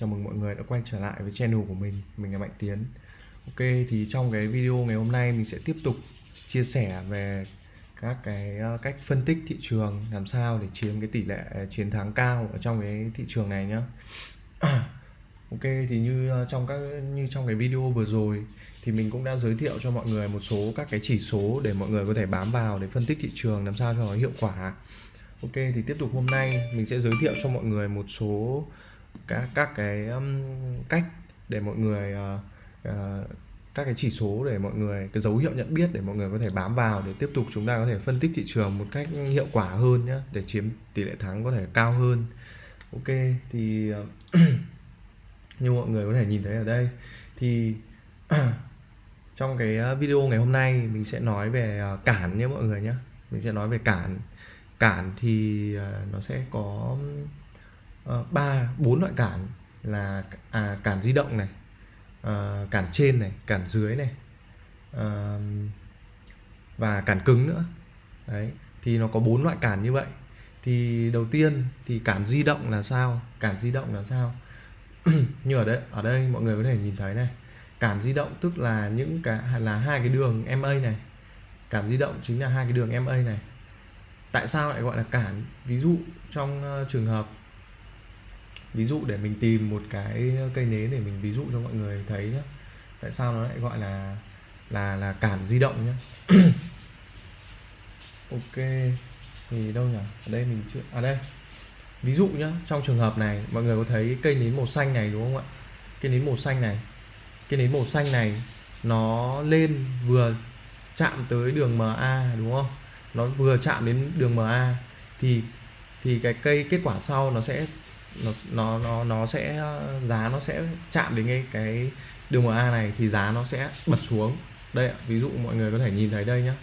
Chào mừng mọi người đã quay trở lại với channel của mình Mình là Mạnh Tiến. Ok, thì trong cái video ngày hôm nay mình sẽ tiếp tục chia sẻ về các cái ờ, cách phân tích thị trường, làm sao để chiếm cái tỷ lệ ờ, chiến thắng cao ở trong cái thị trường này nhá. Ok, thì như ờ, trong các, như trong cái video vừa rồi thì mình cũng đã giới thiệu cho mọi người một số các cái chỉ số để mọi người có thể bám vào để phân tích thị trường làm sao cho nó hiệu quả. Ok, thì tiếp tục hôm nay mình sẽ giới thiệu cho mọi người một số các các cái um, cách để mọi người uh, uh, các cái chỉ số để mọi người cái dấu hiệu nhận biết để mọi người có thể bám vào để tiếp tục chúng ta có thể phân tích thị trường một cách hiệu quả hơn nhé để chiếm tỷ lệ thắng có thể cao hơn. Ok thì ờ, như mọi người có thể nhìn thấy ở đây thì trong cái video ngày hôm nay mình sẽ nói về cản nhé mọi người nhé mình sẽ nói về cản. Cản thì nó sẽ có Ờ, ba bốn loại cản là à, cản di động này à, cản trên này cản dưới này à, và cản cứng nữa. Đấy thì nó có bốn loại cản như vậy. Thì đầu tiên thì cản di động là sao? Cản di động là sao? Như ở đây ở đây mọi người có thể nhìn thấy này cản di động tức là những cái là hai cái đường MA này. Cản di động chính là hai cái đường MA này. Tại sao lại gọi là cản? Ví dụ trong uh, trường hợp ví dụ để mình tìm một cái cây nến để mình ví dụ cho mọi người thấy nhé tại sao nó lại gọi là là là cản di động nhé ok, thì đâu nhỉ? Ở đây mình chưa à đây. Ví dụ nhá, trong trường hợp này, mọi người có thấy cây nến màu xanh này đúng không ạ? Cây nến màu xanh này. Cây nến màu xanh này, nó lên vừa chạm tới đường MA đúng không? Nó vừa chạm đến đường MA thì thì cái cây kết quả sau nó sẽ nó nó nó nó sẽ, giá nó sẽ chạm đến cái cái đường MA này thì giá nó sẽ bật xuống. Đây ví dụ mọi người có thể nhìn thấy đây nhá.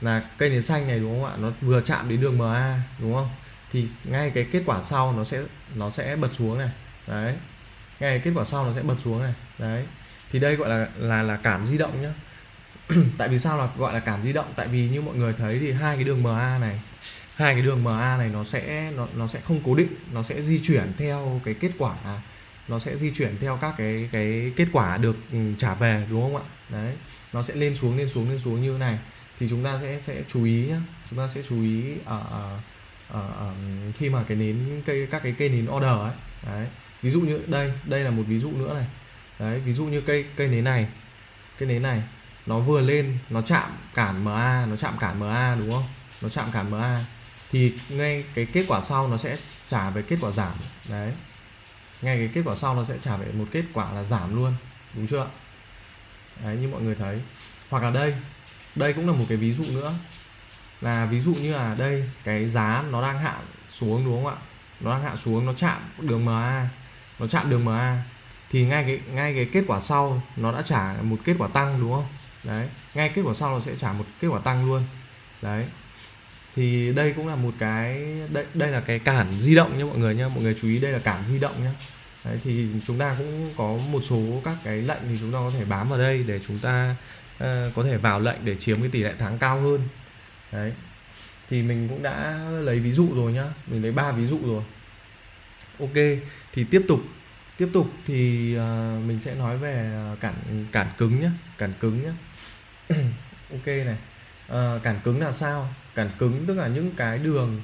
Là cây nến xanh này đúng không ạ? Nó vừa chạm đến đường MA đúng không? Thì ngay cái kết quả sau nó sẽ nó sẽ bật xuống này. Đấy. Ngay kết quả sau nó sẽ bật xuống này. Đấy. Thì đây gọi là là là cản di động nhá. Tại vì sao là gọi là cản di động? Tại vì như mọi người thấy thì hai cái đường MA này hai cái đường MA này nó sẽ nó nó sẽ không cố định nó sẽ di chuyển theo cái kết quả nó sẽ di chuyển theo các cái cái kết quả được ừ, trả về đúng không ạ? Đấy nó sẽ lên xuống lên xuống lên xuống như thế này. Thì chúng ta sẽ sẽ chú ý nhá. Chúng ta sẽ chú ý ở, ở, ở, ở khi mà cái nến cây các cái cây nến order ấy. Đấy ví dụ như đây đây là một ví dụ nữa này. Đấy ví dụ như cây cây nến này cây nến này nó vừa lên nó chạm cản MA nó chạm cản MA đúng không? Nó chạm cản MA thì ngay cái kết quả sau nó sẽ trả về kết quả giảm. Đấy. Ngay cái kết quả sau nó sẽ trả về một kết quả là giảm luôn. Đúng chưa đấy, như mọi người thấy. Hoặc là đây. Đây cũng là một cái ví dụ nữa. Là ví dụ như là đây, cái giá nó đang hạ xuống đúng không ạ? Nó đang hạ xuống, nó chạm đường MA nó chạm đường MA thì ngay cái ngay cái kết quả sau nó đã trả một kết quả tăng đúng không? Đấy. Ngay kết quả sau nó sẽ trả một kết quả tăng luôn. Đấy thì đây cũng là một cái đây đây là cái cản di động nhé mọi người nhé mọi người chú ý đây là cản di động nhé Đấy, thì chúng ta cũng có một số các cái lệnh thì chúng ta có thể bám vào đây để chúng ta uh, có thể vào lệnh để chiếm cái tỷ lệ thắng cao hơn. Đấy thì mình cũng đã lấy ví dụ rồi nhá mình lấy ba ví dụ rồi. Ok thì tiếp tục tiếp tục thì uh, mình sẽ nói về ờ, cản cản cứng nhé cản cứng nhé ok này. Ờ, cản cứng là sao? Cản cứng tức là những cái đường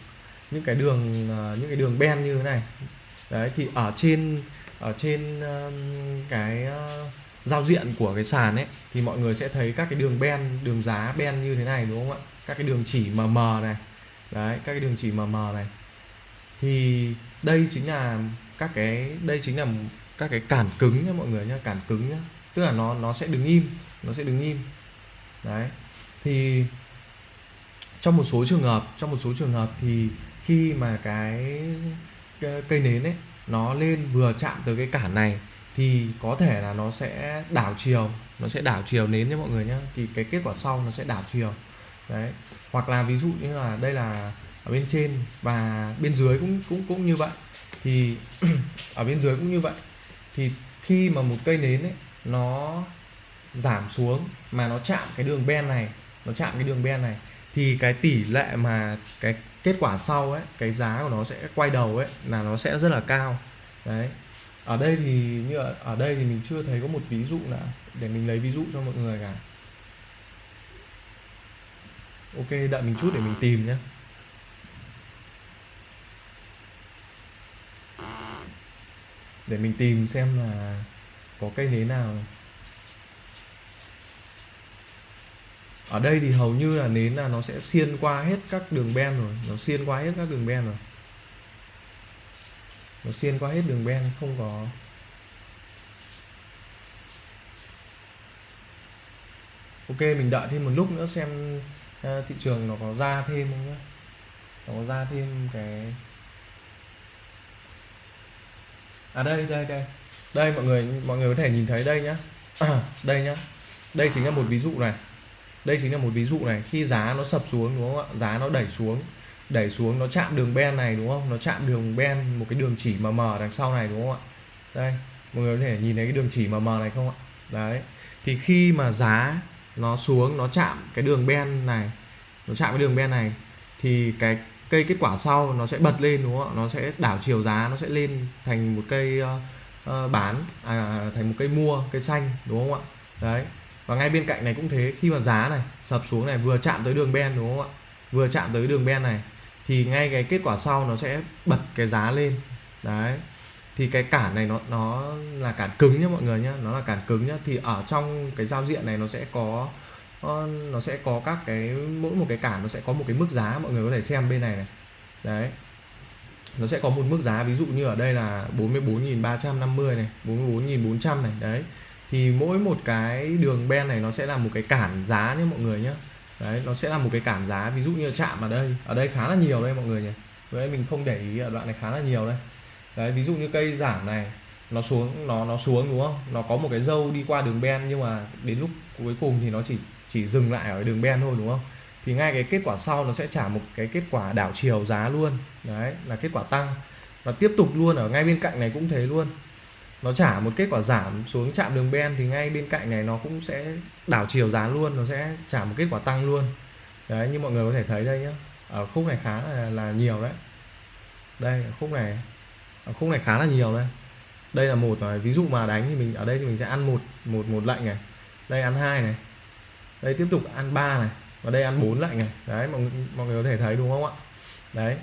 những cái đường uh, những cái đường ben như thế này. Đấy thì ở trên ở trên uh, cái uh, giao diện của cái sàn ấy thì mọi người sẽ thấy các cái đường ben đường giá ben như thế này đúng không ạ? Các cái đường chỉ mờ mờ này. Đấy các cái đường chỉ mờ mờ này. Thì đây chính là các cái đây chính là các cái cản cứng nhá mọi người nhá cản cứng nhá. Tức là nó nó sẽ đứng im nó sẽ đứng im. Đấy thì trong một số trường hợp, trong một số trường hợp thì khi mà cái cây nến ấy, nó lên vừa chạm tới cái cản này, thì có thể là nó sẽ đảo chiều, nó sẽ đảo chiều nến nhé mọi người nhé thì cái kết quả sau nó sẽ đảo chiều. Đấy. Hoặc là ví dụ như là đây là ở bên trên và bên dưới cũng cũng cũng như vậy. Thì ở bên dưới cũng như vậy. Thì khi mà một cây nến ấy, nó giảm xuống mà nó chạm cái đường ben này nó chạm cái đường ben này thì cái tỷ lệ mà cái kết quả sau ấy cái giá của nó sẽ quay đầu ấy là nó sẽ rất là cao. Đấy. Ở đây thì như ở, ở đây thì mình chưa thấy có một ví dụ nào để mình lấy ví dụ cho mọi người cả. Ok đợi mình chút để mình tìm nhé để mình tìm xem là có cây nến nào. Ở đây thì hầu như là nến là nó sẽ xiên qua hết các đường ben rồi. Nó xiên qua hết các đường ben rồi. Nó xiên qua hết đường ben không có. Ok mình đợi thêm một lúc nữa xem ờ, thị trường nó có ra thêm không nhé nó có ra thêm cái à đây đây đây. Đây mọi người mọi người có thể nhìn thấy đây nhá. À, đây nhá. Đây chính là một ví dụ này đây chính là một ví dụ này. Khi giá nó sập xuống đúng không ạ? Giá nó đẩy xuống đẩy xuống nó chạm đường ben này đúng không? Nó chạm đường ben một cái đường chỉ mờ mờ đằng sau này đúng không ạ? Đây mọi người có thể nhìn thấy cái đường chỉ mờ mờ này không ạ? Đấy. Thì khi mà giá nó xuống nó chạm cái đường ben này nó chạm cái đường ben này thì cái cây kết quả sau nó sẽ bật lên đúng không ạ? Nó sẽ đảo chiều giá nó sẽ lên thành một cây uh, uh, bán à, thành một cây mua cây xanh đúng không ạ? Đấy và ngay bên cạnh này cũng thế, khi mà giá này sập xuống này, vừa chạm tới đường ben đúng không ạ? Vừa chạm tới đường ben này, thì ngay cái kết quả sau nó sẽ bật cái giá lên. Đấy. Thì cái cản này nó nó là cản cứng nhá mọi người nhá, nó là cản cứng nhá. Thì ở trong cái giao diện này nó sẽ có ờ, nó sẽ có các cái, mỗi một cái cản nó sẽ có một cái mức giá, mọi người có thể xem bên này này. Đấy. Nó sẽ có một mức giá, ví dụ như ở đây là 44.350 này 44.400 này, đấy thì mỗi một cái đường ben này nó sẽ là một cái cản giá nhé mọi người nhé. Đấy, nó sẽ là một cái cản giá, ví dụ như chạm ở đây ở đây khá là nhiều đây mọi người nhỉ với mình không để ý ở đoạn này khá là nhiều đây. Đấy, ví dụ như cây giảm này, nó xuống, nó nó xuống đúng không? Nó có một cái dâu đi qua đường ben nhưng mà đến lúc cuối cùng thì nó chỉ chỉ dừng lại ở đường ben thôi đúng không? Thì ngay cái kết quả sau nó sẽ trả một cái kết quả đảo chiều giá luôn. Đấy, là kết quả tăng. Và tiếp tục luôn, ở ngay bên cạnh này cũng thế luôn nó trả một kết quả giảm xuống chạm đường ben thì ngay bên cạnh này nó cũng sẽ đảo chiều giá luôn nó sẽ trả một kết quả tăng luôn. Đấy như mọi người có thể thấy đây nhá. Ở khúc này khá là, là nhiều đấy. Đây ở khúc này ở khúc này khá là nhiều đây. Đây là một à, ví dụ mà đánh thì mình ở đây thì mình sẽ ăn một một một lệnh này. Đây ăn hai này. Đây tiếp tục ăn ba này. Và đây ăn bốn lệnh này. Đấy mọi mọi người có thể thấy đúng không ạ? Đấy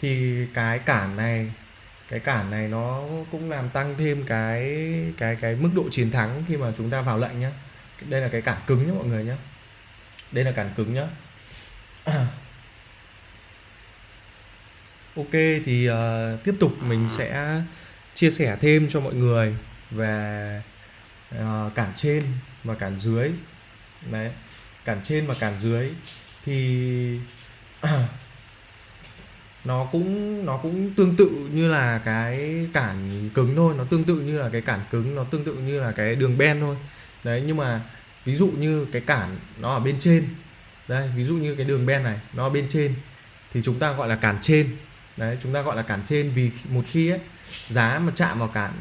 thì cái cản này cái cản này nó cũng làm tăng thêm cái cái cái mức độ chiến thắng khi mà chúng ta vào lệnh nhá. Đây là cái cản cứng nhé mọi người nhé đây là cản cứng nhá. Ok thì uh, tiếp tục mình sẽ chia sẻ thêm cho mọi người về uh, cản trên và cản dưới. Đấy cản trên và cản dưới. Thì nó cũng nó cũng tương tự như là cái cản cứng thôi. Nó tương tự như là cái cản cứng nó tương tự như là cái đường ben thôi. Đấy nhưng mà ví dụ như cái cản nó ở bên trên. Đây ví dụ như cái đường ben này nó ở bên trên thì chúng ta gọi là cản trên. Đấy chúng ta gọi là cản trên vì một khi ấy, giá mà chạm vào cản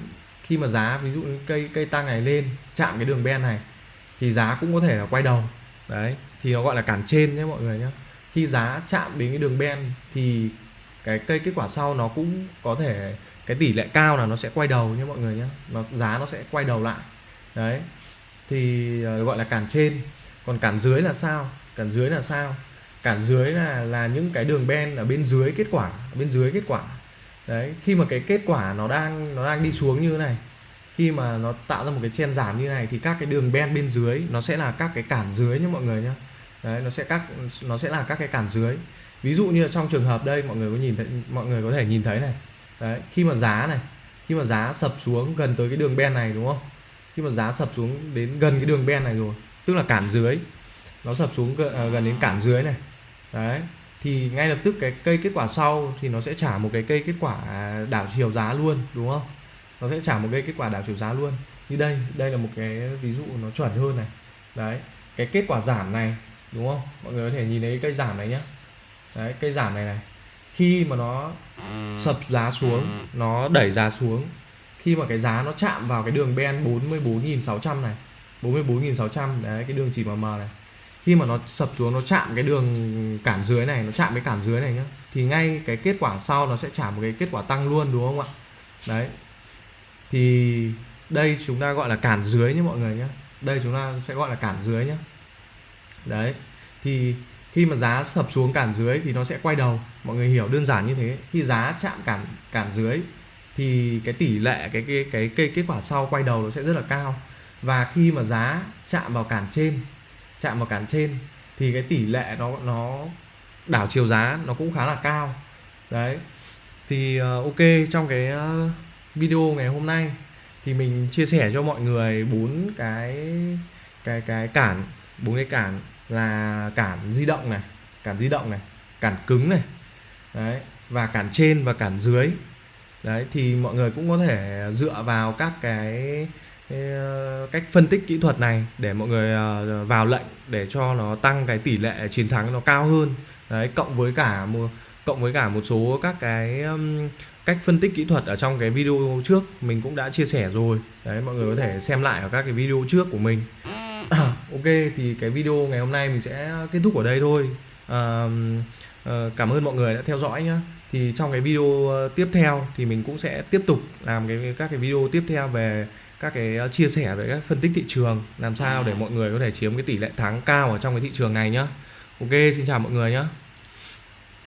khi mà giá ví dụ như cây cây tăng này lên chạm cái đường ben này thì giá cũng có thể là quay đầu. Đấy thì nó gọi là cản trên nhé mọi người nhé. Khi giá chạm đến cái đường ben thì cái cây kết quả sau nó cũng có thể cái tỷ lệ cao là nó sẽ quay đầu nhé mọi người nhé. Nó giá nó sẽ quay đầu lại. Đấy. Thì uh, gọi là cản trên. Còn cản dưới là sao? Cản dưới là sao? Cản dưới là là những cái đường ben ở bên dưới kết quả bên dưới kết quả. Đấy khi mà cái kết quả nó đang nó đang đi xuống như thế này khi mà nó tạo ra một cái chen giảm như này thì các cái đường ben bên dưới nó sẽ là các cái cản dưới nhé mọi người nhé. Đấy nó sẽ các nó sẽ là các cái cản dưới ví dụ như trong trường hợp đây, mọi người có nhìn thấy, mọi người có thể nhìn thấy này. Đấy, khi mà giá này, khi mà giá sập xuống gần tới cái đường ben này, đúng không? Khi mà giá sập xuống đến gần cái đường ben này rồi, tức là cản dưới, nó sập xuống à, gần đến cản dưới này. Đấy, thì ngay lập tức cái cây kết quả sau thì nó sẽ trả một cái cây kết quả đảo chiều giá luôn, đúng không? Nó sẽ trả một cây kết quả đảo chiều giá luôn. Như đây đây là một cái ví dụ nó chuẩn hơn này. Đấy, cái kết quả giảm này, đúng không? Mọi người có thể nhìn thấy cây giảm này nhé đấy, cây giảm này này. Khi mà nó sập giá xuống, nó đẩy giá xuống, khi mà cái giá nó chạm vào cái đường ben 44.600 này 44.600 đấy, cái đường chỉ mờ mờ này. Khi mà nó sập xuống, nó chạm cái đường cản dưới này, nó chạm cái cản dưới này nhá, thì ngay cái kết quả sau nó sẽ trả một cái kết quả tăng luôn, đúng không ạ? Đấy. Thì đây chúng ta gọi là cản dưới nhé mọi người nhé đây chúng ta sẽ gọi là cản dưới nhé đấy. Thì khi mà giá sập xuống cản dưới thì nó sẽ quay đầu. Mọi người hiểu đơn giản như thế. Khi giá chạm cản cản dưới thì cái tỷ lệ cái cái cái cái kết quả sau quay đầu nó sẽ rất là cao. Và khi mà giá chạm vào cản trên chạm vào cản trên thì cái tỷ lệ nó nó đảo chiều giá nó cũng khá là cao. Đấy. Thì uh, ok trong cái uh, video ngày hôm nay thì mình chia sẻ cho mọi người bốn cái cái cái cản bốn cái cản là cản di động này cản di động này cản cứng này đấy và cản trên và cản dưới. Đấy thì mọi người cũng có thể dựa vào các cái, cái ờ, cách phân tích kỹ thuật này để mọi người ờ, vào lệnh để cho nó tăng cái tỷ lệ chiến thắng nó cao hơn. Đấy cộng với cả một cộng với cả một số các cái cách phân tích kỹ thuật ở trong cái video trước mình cũng đã chia sẻ rồi. Đấy mọi người có thể xem lại ở các cái video trước của mình. ok thì cái video ngày hôm nay mình sẽ kết thúc ở đây thôi. À, à, cảm ơn mọi người đã theo dõi nhé. thì trong cái video ờ, tiếp theo thì mình cũng sẽ tiếp tục làm cái các cái video tiếp theo về các cái ờ, chia sẻ về các phân tích thị trường làm sao để mọi người có thể chiếm cái tỷ lệ thắng cao ở trong cái thị trường này nhá. Ok xin chào mọi người nhé